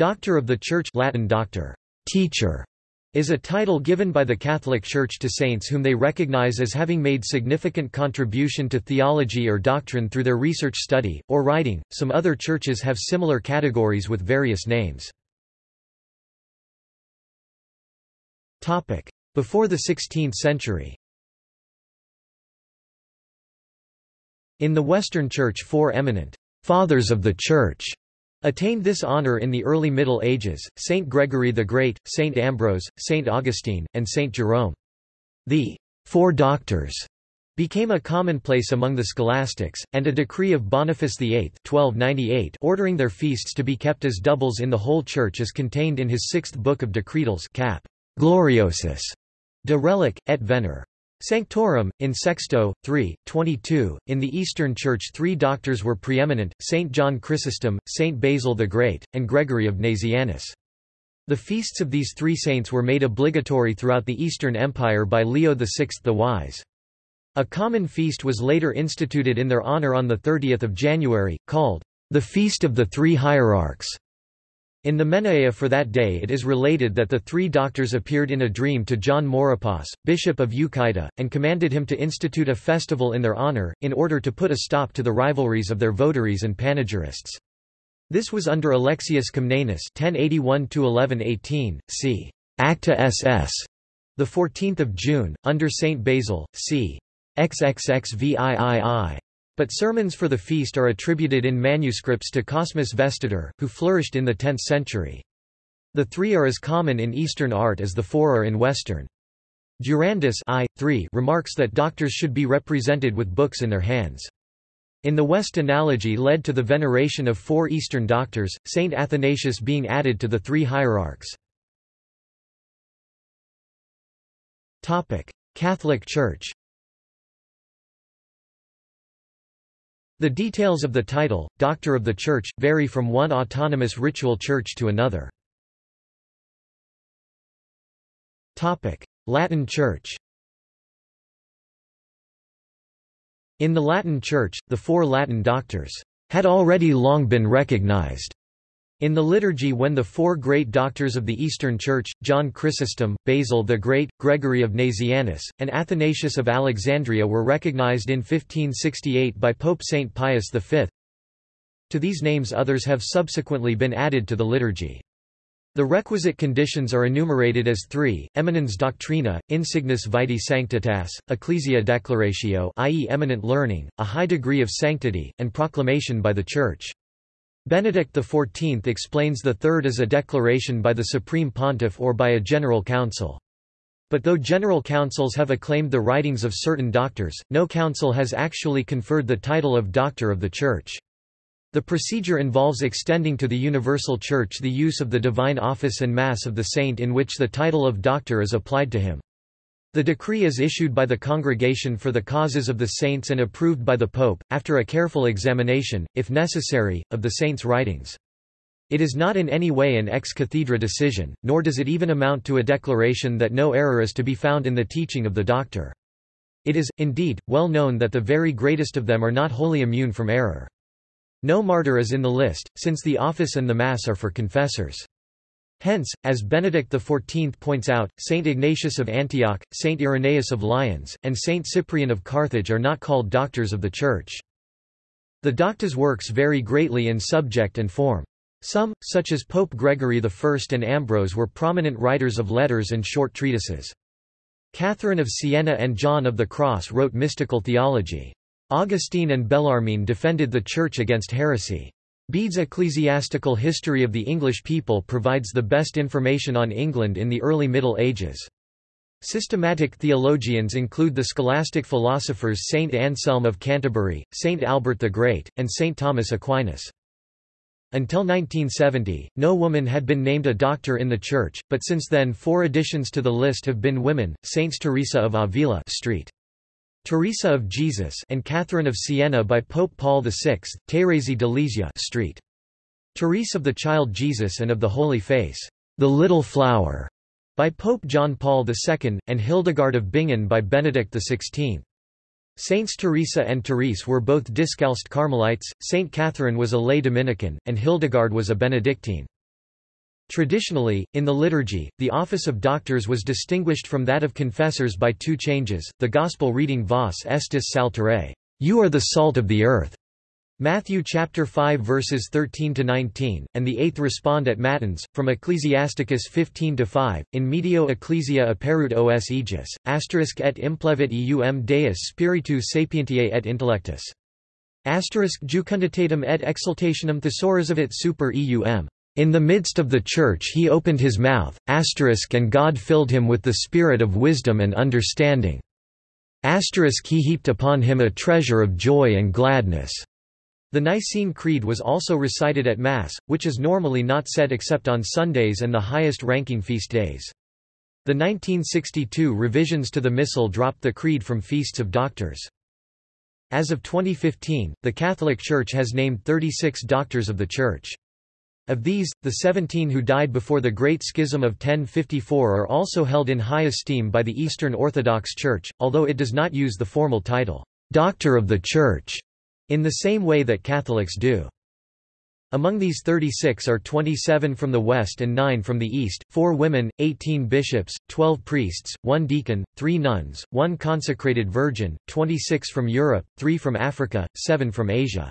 Doctor of the Church Latin doctor, teacher, is a title given by the Catholic Church to saints whom they recognize as having made significant contribution to theology or doctrine through their research study, or writing. Some other churches have similar categories with various names. Before the 16th century In the Western Church four eminent «fathers of the Church» attained this honor in the early Middle Ages, Saint Gregory the Great, Saint Ambrose, Saint Augustine, and Saint Jerome. The Four Doctors became a commonplace among the scholastics, and a decree of Boniface VIII 1298 ordering their feasts to be kept as doubles in the whole Church is contained in his sixth book of Decretals cap. Gloriosus de relic, et vener. Sanctorum, in Sexto, 3, 22, in the Eastern Church three doctors were preeminent, Saint John Chrysostom, Saint Basil the Great, and Gregory of Nazianzus. The feasts of these three saints were made obligatory throughout the Eastern Empire by Leo VI the Wise. A common feast was later instituted in their honor on 30 January, called the Feast of the Three Hierarchs. In the Menaea for that day it is related that the three doctors appeared in a dream to John Mauropus, bishop of Euchaita, and commanded him to institute a festival in their honor, in order to put a stop to the rivalries of their votaries and panegyrists. This was under Alexius Comnenus 1081–1118, c. Acta SS, 14 June, under Saint Basil, c. XXXVIII. But sermons for the feast are attributed in manuscripts to Cosmas Vestitor, who flourished in the 10th century. The three are as common in Eastern art as the four are in Western. Durandus I, 3 remarks that doctors should be represented with books in their hands. In the West analogy led to the veneration of four Eastern doctors, Saint Athanasius being added to the three hierarchs. Catholic Church The details of the title, Doctor of the Church, vary from one autonomous ritual church to another. Latin Church In the Latin Church, the four Latin doctors had already long been recognized in the liturgy when the four great doctors of the Eastern Church, John Chrysostom, Basil the Great, Gregory of Nazianzus, and Athanasius of Alexandria were recognized in 1568 by Pope Saint Pius V. To these names others have subsequently been added to the liturgy. The requisite conditions are enumerated as three, eminens doctrina, insignis vitae sanctitas, ecclesia declaratio i.e. eminent learning, a high degree of sanctity, and proclamation by the Church. Benedict XIV explains the third as a declaration by the Supreme Pontiff or by a General Council. But though general councils have acclaimed the writings of certain doctors, no council has actually conferred the title of Doctor of the Church. The procedure involves extending to the Universal Church the use of the divine office and Mass of the saint in which the title of Doctor is applied to him. The decree is issued by the Congregation for the Causes of the Saints and approved by the Pope, after a careful examination, if necessary, of the saints' writings. It is not in any way an ex cathedra decision, nor does it even amount to a declaration that no error is to be found in the teaching of the doctor. It is, indeed, well known that the very greatest of them are not wholly immune from error. No martyr is in the list, since the office and the Mass are for confessors. Hence, as Benedict XIV points out, Saint Ignatius of Antioch, Saint Irenaeus of Lyons, and Saint Cyprian of Carthage are not called doctors of the Church. The Docta's works vary greatly in subject and form. Some, such as Pope Gregory I and Ambrose were prominent writers of letters and short treatises. Catherine of Siena and John of the Cross wrote mystical theology. Augustine and Bellarmine defended the Church against heresy. Bede's Ecclesiastical History of the English People provides the best information on England in the early Middle Ages. Systematic theologians include the scholastic philosophers Saint Anselm of Canterbury, Saint Albert the Great, and Saint Thomas Aquinas. Until 1970, no woman had been named a doctor in the Church, but since then four additions to the list have been women, Saints Teresa of Avila Street. Teresa of Jesus and Catherine of Siena by Pope Paul VI, Thérèse de Lisieux Street. Therese of the Child Jesus and of the Holy Face, the Little Flower, by Pope John Paul II, and Hildegard of Bingen by Benedict XVI. Saints Teresa and Therese were both Discalced Carmelites, Saint Catherine was a lay Dominican, and Hildegard was a Benedictine. Traditionally, in the liturgy, the office of doctors was distinguished from that of confessors by two changes, the Gospel reading Vos estis sal terrae, You are the salt of the earth, Matthew chapter 5 verses 13 to 19, and the eighth respond at Matins, from Ecclesiasticus 15 to 5, in medio ecclesia aperuit os aegis, asterisk et implevit eum deus spiritu sapientiae et intellectus. Asterisk jucunditatem et exultationem thesaurizavit super eum. In the midst of the church he opened his mouth, and God filled him with the spirit of wisdom and understanding. Asterisk he heaped upon him a treasure of joy and gladness. The Nicene Creed was also recited at Mass, which is normally not said except on Sundays and the highest-ranking feast days. The 1962 revisions to the Missal dropped the Creed from feasts of doctors. As of 2015, the Catholic Church has named 36 doctors of the Church. Of these, the 17 who died before the Great Schism of 1054 are also held in high esteem by the Eastern Orthodox Church, although it does not use the formal title, Doctor of the Church in the same way that Catholics do. Among these 36 are 27 from the West and 9 from the East, 4 women, 18 bishops, 12 priests, 1 deacon, 3 nuns, 1 consecrated virgin, 26 from Europe, 3 from Africa, 7 from Asia.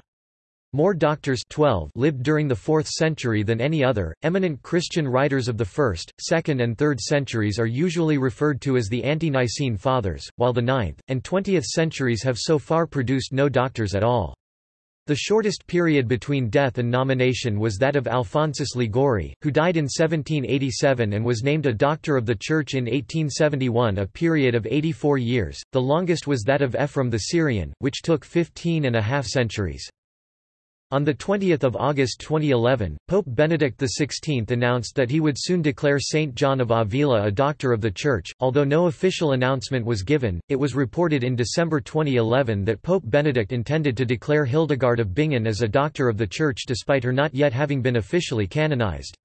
More doctors 12 lived during the 4th century than any other. Eminent Christian writers of the 1st, 2nd, and 3rd centuries are usually referred to as the Ante-Nicene Fathers, while the 9th and 20th centuries have so far produced no doctors at all. The shortest period between death and nomination was that of Alphonsus Liguori, who died in 1787 and was named a Doctor of the Church in 1871 a period of 84 years, the longest was that of Ephraim the Syrian, which took 15 and a half centuries. On 20 August 2011, Pope Benedict XVI announced that he would soon declare Saint John of Avila a Doctor of the Church. Although no official announcement was given, it was reported in December 2011 that Pope Benedict intended to declare Hildegard of Bingen as a Doctor of the Church despite her not yet having been officially canonized.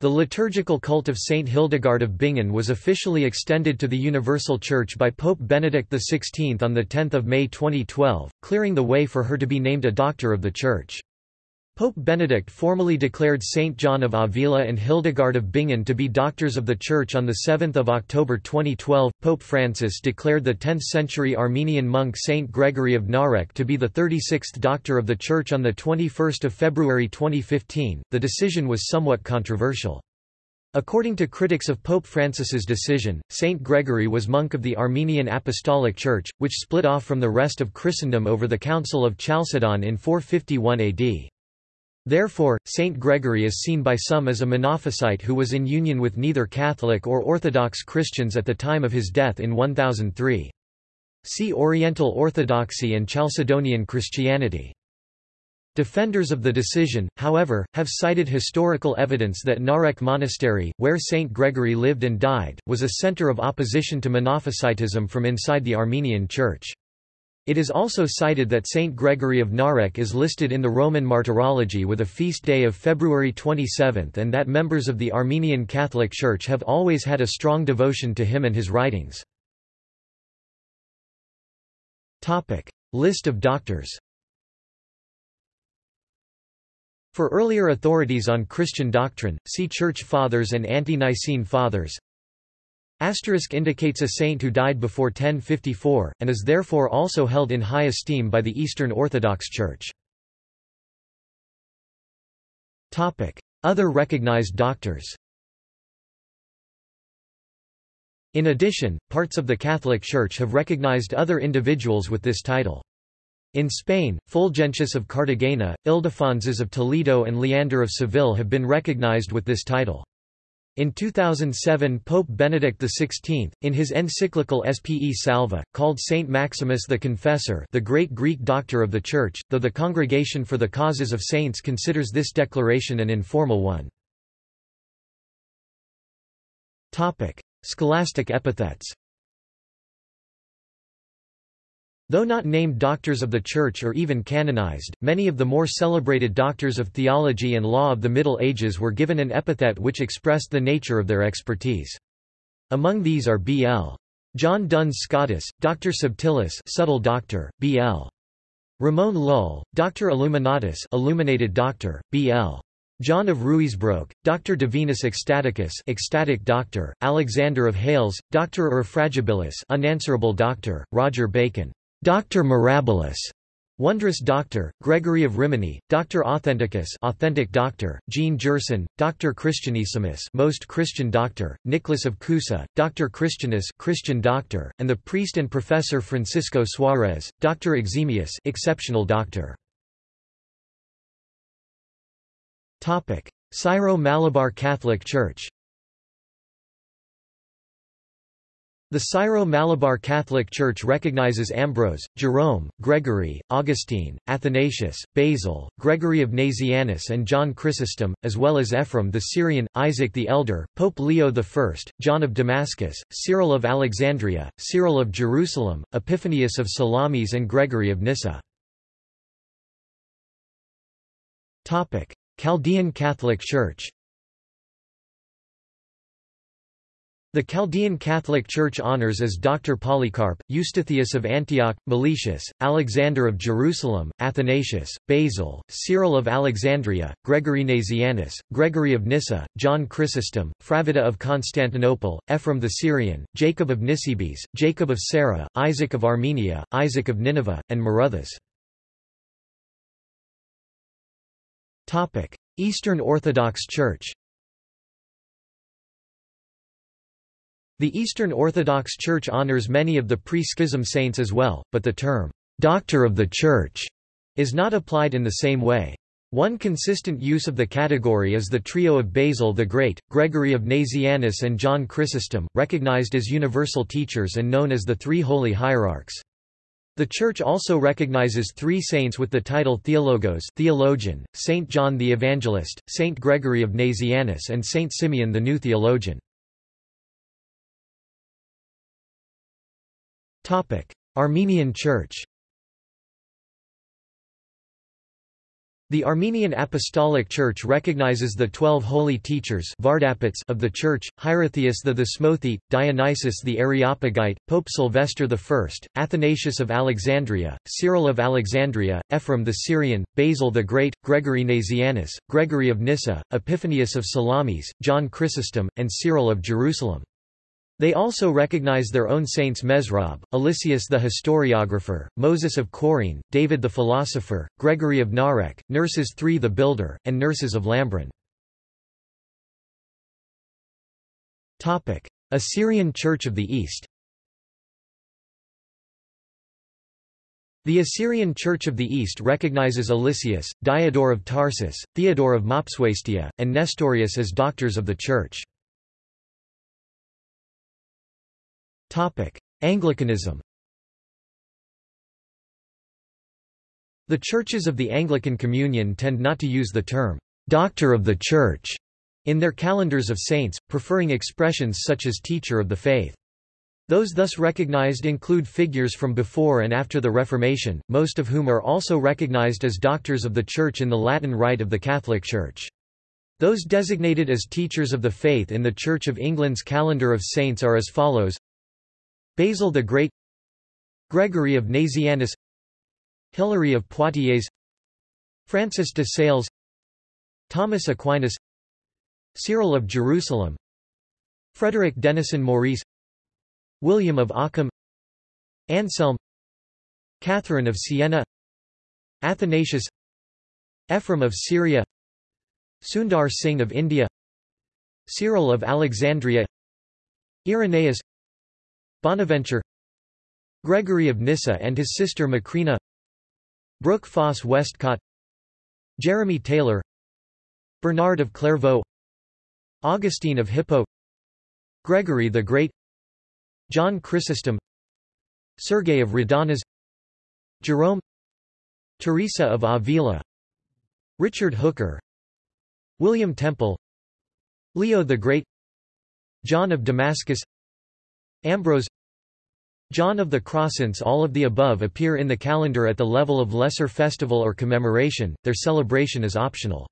The liturgical cult of Saint Hildegard of Bingen was officially extended to the Universal Church by Pope Benedict XVI on 10 May 2012, clearing the way for her to be named a Doctor of the Church. Pope Benedict formally declared Saint John of Avila and Hildegard of Bingen to be doctors of the Church on 7 October 2012. Pope Francis declared the 10th-century Armenian monk Saint Gregory of Narek to be the 36th doctor of the Church on 21 February 2015. The decision was somewhat controversial. According to critics of Pope Francis's decision, Saint Gregory was monk of the Armenian Apostolic Church, which split off from the rest of Christendom over the Council of Chalcedon in 451 AD. Therefore, Saint Gregory is seen by some as a Monophysite who was in union with neither Catholic or Orthodox Christians at the time of his death in 1003. See Oriental Orthodoxy and Chalcedonian Christianity. Defenders of the decision, however, have cited historical evidence that Narek Monastery, where Saint Gregory lived and died, was a center of opposition to Monophysitism from inside the Armenian Church. It is also cited that Saint Gregory of Narek is listed in the Roman Martyrology with a feast day of February 27 and that members of the Armenian Catholic Church have always had a strong devotion to him and his writings. List of doctors For earlier authorities on Christian doctrine, see Church Fathers and Ante-Nicene Fathers Asterisk indicates a saint who died before 1054, and is therefore also held in high esteem by the Eastern Orthodox Church. Other recognized doctors In addition, parts of the Catholic Church have recognized other individuals with this title. In Spain, Fulgentius of Cartagena, Ildefonsus of Toledo and Leander of Seville have been recognized with this title. In 2007 Pope Benedict XVI, in his encyclical Spe Salva, called Saint Maximus the Confessor the great Greek doctor of the Church, though the Congregation for the Causes of Saints considers this declaration an informal one. Scholastic epithets Though not named doctors of the Church or even canonized, many of the more celebrated doctors of theology and law of the Middle Ages were given an epithet which expressed the nature of their expertise. Among these are B.L. John Duns Scotus, Dr. Subtilis subtle doctor, B.L. Ramon Lull, Dr. Illuminatus illuminated doctor, B.L. John of Ruysbroeck, Dr. Divinus Ecstaticus ecstatic doctor, Alexander of Hales, Doctor Irrefragabilis unanswerable doctor, Roger Bacon, Doctor Mirabilis, Wondrous Doctor, Gregory of Rimini, Dr. Authenticus authentic doctor, Jean Gerson, Dr. Christianissimus most Christian doctor, Nicholas of Cusa, Dr. Christianus Christian doctor, and the priest and professor Francisco Suarez, Dr. Eximius exceptional doctor. Topic: Syro-Malabar Catholic Church The Syro-Malabar Catholic Church recognizes Ambrose, Jerome, Gregory, Augustine, Athanasius, Basil, Gregory of Nazianzus and John Chrysostom, as well as Ephraim the Syrian, Isaac the Elder, Pope Leo I, John of Damascus, Cyril of Alexandria, Cyril of Jerusalem, Epiphanius of Salamis and Gregory of Nyssa. Chaldean Catholic Church The Chaldean Catholic Church honors as Dr. Polycarp, Eustathius of Antioch, Meletius, Alexander of Jerusalem, Athanasius, Basil, Cyril of Alexandria, Gregory Nazianzus, Gregory of Nyssa, John Chrysostom, Fravida of Constantinople, Ephraim the Syrian, Jacob of Nisibis, Jacob of Sarah, Isaac of Armenia, Isaac of Nineveh, and Maruthas. Eastern Orthodox Church The Eastern Orthodox Church honors many of the pre-schism saints as well, but the term, "'Doctor of the Church' is not applied in the same way. One consistent use of the category is the trio of Basil the Great, Gregory of Nazianzus and John Chrysostom, recognized as universal teachers and known as the Three Holy Hierarchs. The Church also recognizes three saints with the title Theologos theologian, Saint John the Evangelist, Saint Gregory of Nazianzus and Saint Simeon the New Theologian. Armenian Church The Armenian Apostolic Church recognizes the twelve holy teachers of the Church, Hierotheus the Smothi, Dionysius the Areopagite, Pope Sylvester I, Athanasius of Alexandria, Cyril of Alexandria, Ephraim the Syrian, Basil the Great, Gregory Nazianzus, Gregory of Nyssa, Epiphanius of Salamis, John Chrysostom, and Cyril of Jerusalem. They also recognize their own saints Mesrab, Eliseus the historiographer, Moses of Chorene, David the philosopher, Gregory of Narek, Nerses III the builder, and Nerses of Lambron. Assyrian Church of the East The Assyrian Church of the East recognizes Eliseus, Diodor of Tarsus, Theodore of Mopsuestia, and Nestorius as doctors of the Church. Anglicanism The churches of the Anglican Communion tend not to use the term, "'Doctor of the Church' in their calendars of saints, preferring expressions such as teacher of the faith. Those thus recognized include figures from before and after the Reformation, most of whom are also recognized as doctors of the Church in the Latin Rite of the Catholic Church. Those designated as teachers of the faith in the Church of England's calendar of saints are as follows Basil the Great Gregory of Nazianzus Hilary of Poitiers Francis de Sales Thomas Aquinas Cyril of Jerusalem Frederick Denison Maurice William of Ockham Anselm Catherine of Siena Athanasius Ephraim of Syria Sundar Singh of India Cyril of Alexandria Irenaeus Bonaventure Gregory of Nyssa and his sister Macrina Brooke Foss Westcott Jeremy Taylor Bernard of Clairvaux Augustine of Hippo Gregory the Great John Chrysostom Sergei of Radonezh Jerome Teresa of Avila Richard Hooker William Temple Leo the Great John of Damascus Ambrose John of the Crossants All of the above appear in the calendar at the level of lesser festival or commemoration, their celebration is optional.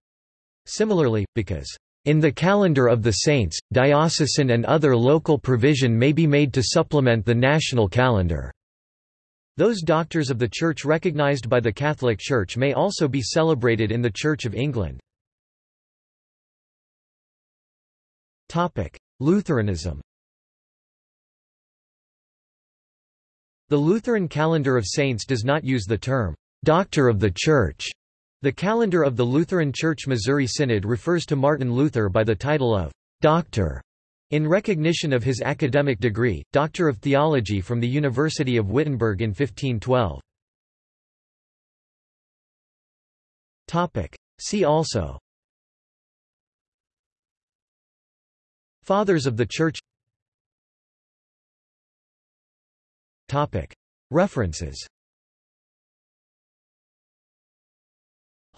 Similarly, because in the calendar of the saints, diocesan and other local provision may be made to supplement the national calendar. Those doctors of the Church recognized by the Catholic Church may also be celebrated in the Church of England. Lutheranism The Lutheran calendar of saints does not use the term, "'Doctor of the Church'". The calendar of the Lutheran Church Missouri Synod refers to Martin Luther by the title of "'Doctor' in recognition of his academic degree, Doctor of Theology from the University of Wittenberg in 1512. See also Fathers of the Church References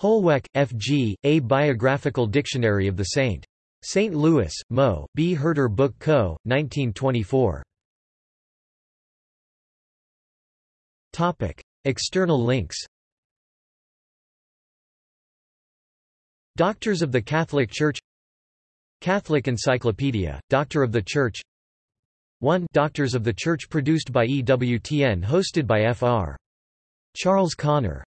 Holweck, F. G., A Biographical Dictionary of the Saint. St. Louis, Mo. B. Herder Book Co., 1924. External links Doctors of the Catholic Church Catholic Encyclopedia, Doctor of the Church 1 Doctors of the Church produced by EWTN hosted by Fr. Charles Connor